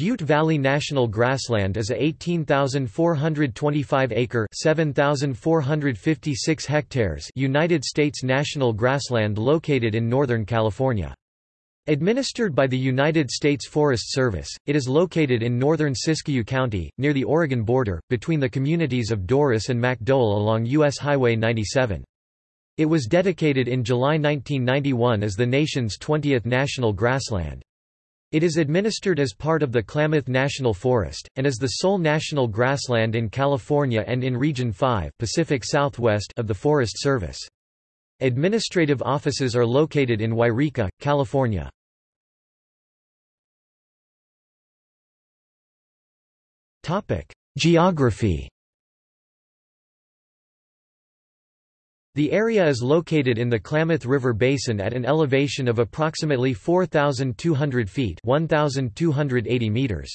Butte Valley National Grassland is a 18,425-acre (7,456 hectares) United States national grassland located in Northern California. Administered by the United States Forest Service, it is located in northern Siskiyou County, near the Oregon border, between the communities of Dorris and Macdoel along U.S. Highway 97. It was dedicated in July 1991 as the nation's 20th national grassland. It is administered as part of the Klamath National Forest, and is the sole national grassland in California and in Region 5 Pacific Southwest of the Forest Service. Administrative offices are located in Yreka, California. Geography The area is located in the Klamath River Basin at an elevation of approximately 4,200 feet 1,280 meters.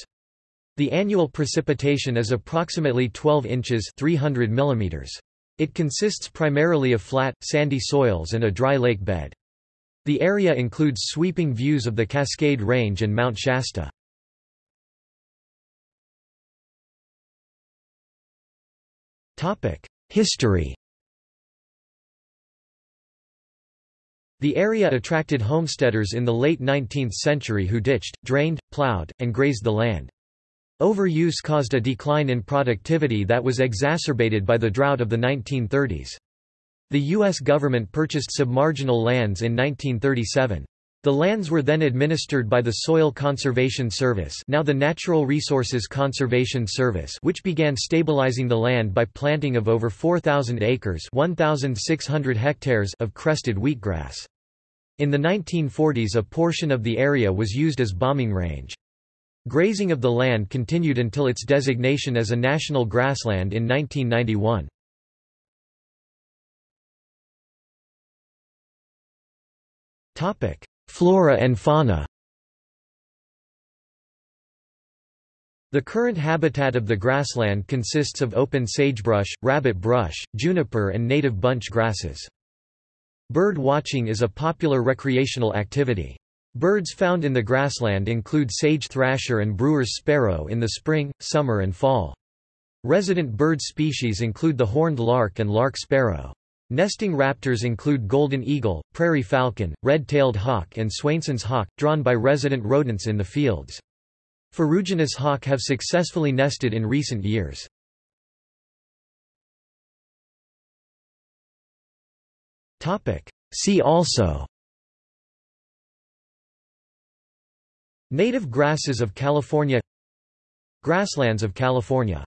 The annual precipitation is approximately 12 inches 300 millimeters. It consists primarily of flat, sandy soils and a dry lake bed. The area includes sweeping views of the Cascade Range and Mount Shasta. History The area attracted homesteaders in the late 19th century who ditched, drained, plowed, and grazed the land. Overuse caused a decline in productivity that was exacerbated by the drought of the 1930s. The U.S. government purchased submarginal lands in 1937. The lands were then administered by the Soil Conservation Service now the Natural Resources Conservation Service which began stabilizing the land by planting of over 4,000 acres 1,600 hectares of crested wheatgrass. In the 1940s a portion of the area was used as bombing range. Grazing of the land continued until its designation as a national grassland in 1991. Topic: Flora and fauna The current habitat of the grassland consists of open sagebrush, rabbit brush, juniper and native bunch grasses. Bird watching is a popular recreational activity. Birds found in the grassland include sage thrasher and brewer's sparrow in the spring, summer and fall. Resident bird species include the horned lark and lark sparrow. Nesting raptors include golden eagle, prairie falcon, red-tailed hawk and Swainson's hawk, drawn by resident rodents in the fields. Ferruginous hawk have successfully nested in recent years. See also Native grasses of California Grasslands of California